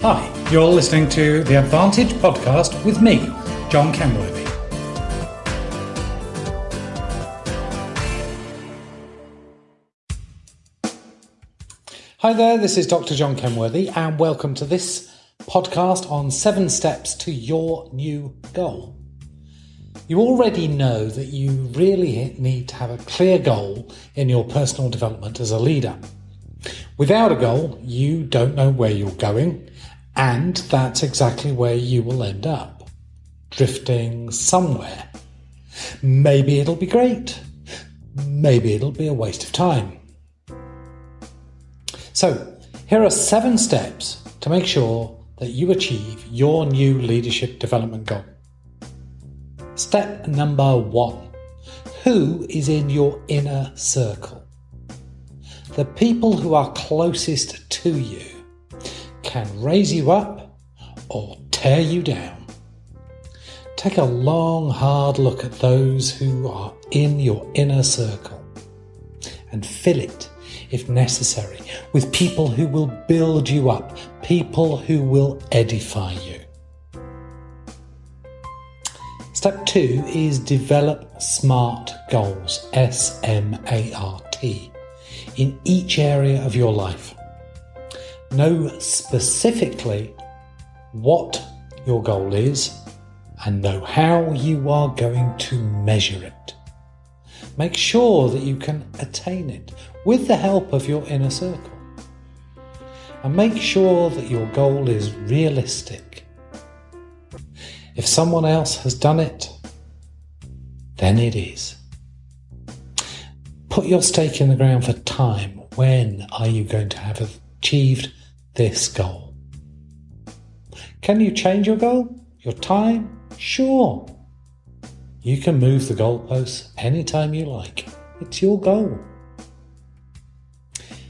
Hi, you're listening to the Advantage podcast with me, John Kenworthy. Hi there, this is Dr. John Kenworthy, and welcome to this podcast on seven steps to your new goal. You already know that you really need to have a clear goal in your personal development as a leader. Without a goal, you don't know where you're going, and that's exactly where you will end up drifting somewhere. Maybe it'll be great, maybe it'll be a waste of time. So, here are seven steps to make sure that you achieve your new leadership development goal. Step number one Who is in your inner circle? The people who are closest to you can raise you up or tear you down. Take a long, hard look at those who are in your inner circle and fill it, if necessary, with people who will build you up, people who will edify you. Step two is develop SMART goals, S M A R T, in each area of your life. Know specifically what your goal is and know how you are going to measure it. Make sure that you can attain it with the help of your inner circle. And make sure that your goal is realistic. If someone else has done it, then it is. Put your stake in the ground for time. When are you going to have achieved this goal. Can you change your goal? Your time? Sure. You can move the goalposts anytime you like. It's your goal.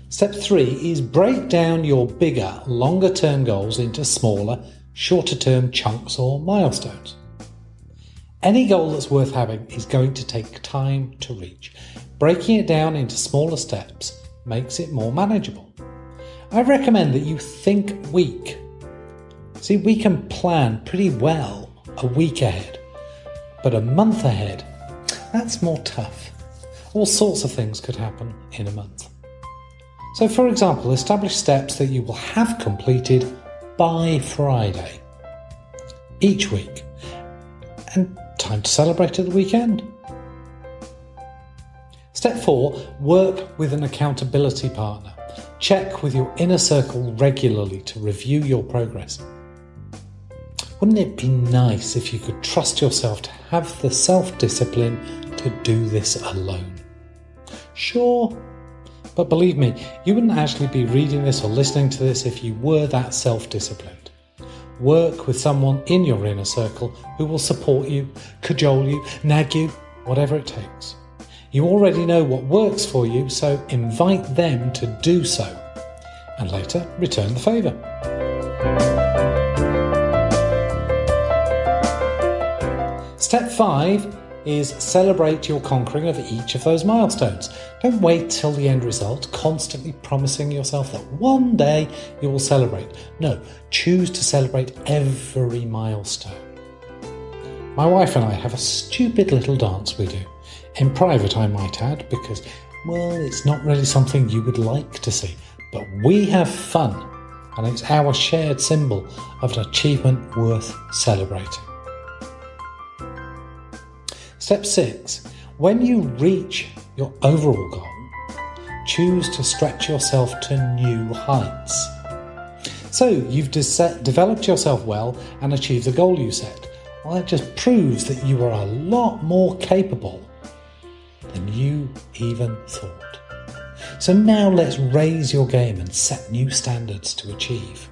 Step three is break down your bigger, longer term goals into smaller, shorter term chunks or milestones. Any goal that's worth having is going to take time to reach. Breaking it down into smaller steps makes it more manageable. I recommend that you think week. See, we can plan pretty well a week ahead, but a month ahead, that's more tough. All sorts of things could happen in a month. So, for example, establish steps that you will have completed by Friday each week, and time to celebrate at the weekend. Step four work with an accountability partner. Check with your inner circle regularly to review your progress. Wouldn't it be nice if you could trust yourself to have the self discipline to do this alone? Sure, but believe me, you wouldn't actually be reading this or listening to this if you were that self disciplined. Work with someone in your inner circle who will support you, cajole you, nag you, whatever it takes. You already know what works for you, so invite them to do so, and later return the favour. Step 5 is celebrate your conquering of each of those milestones. Don't wait till the end result, constantly promising yourself that one day you will celebrate. No, choose to celebrate every milestone. My wife and I have a stupid little dance we do. In private, I might add, because, well, it's not really something you would like to see. But we have fun, and it's our shared symbol of an achievement worth celebrating. Step six when you reach your overall goal, choose to stretch yourself to new heights. So you've de- developed yourself well and achieved the goal you set. Well, that just proves that you are a lot more capable even thought. So now let's raise your game and set new standards to achieve.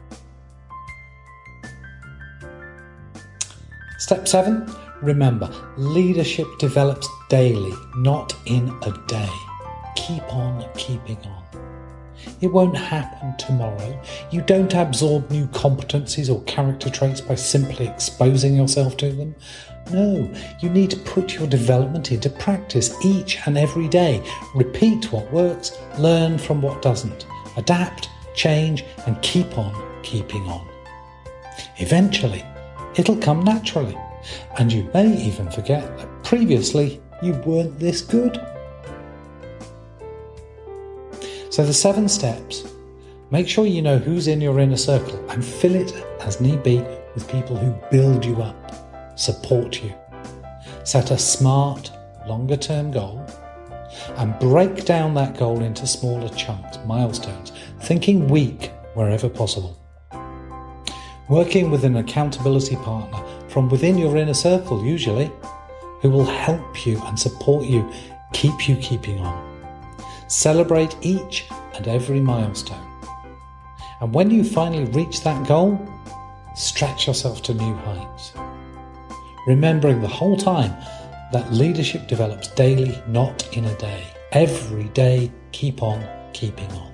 Step 7 Remember, leadership develops daily, not in a day. Keep on keeping on. It won't happen tomorrow. You don't absorb new competencies or character traits by simply exposing yourself to them. No, you need to put your development into practice each and every day. Repeat what works, learn from what doesn't. Adapt, change, and keep on keeping on. Eventually, it'll come naturally, and you may even forget that previously you weren't this good. So, the seven steps make sure you know who's in your inner circle and fill it as need be with people who build you up, support you. Set a smart, longer term goal and break down that goal into smaller chunks, milestones, thinking week wherever possible. Working with an accountability partner from within your inner circle, usually, who will help you and support you, keep you keeping on. Celebrate each and every milestone. And when you finally reach that goal, stretch yourself to new heights. Remembering the whole time that leadership develops daily, not in a day. Every day, keep on keeping on.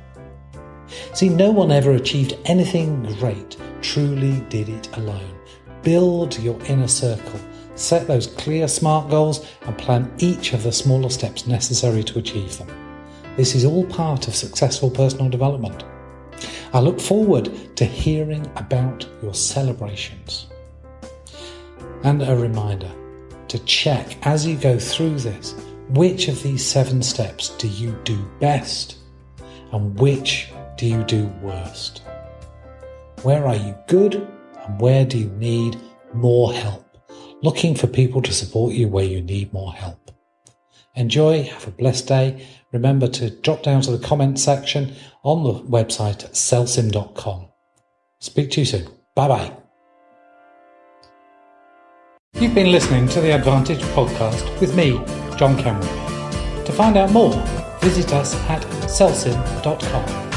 See, no one ever achieved anything great, truly did it alone. Build your inner circle, set those clear, smart goals, and plan each of the smaller steps necessary to achieve them. This is all part of successful personal development. I look forward to hearing about your celebrations. And a reminder to check as you go through this which of these seven steps do you do best and which do you do worst? Where are you good and where do you need more help? Looking for people to support you where you need more help. Enjoy, have a blessed day. Remember to drop down to the comment section on the website at celsim.com. Speak to you soon. Bye bye. You've been listening to the Advantage podcast with me, John Kenworthy. To find out more, visit us at celsim.com.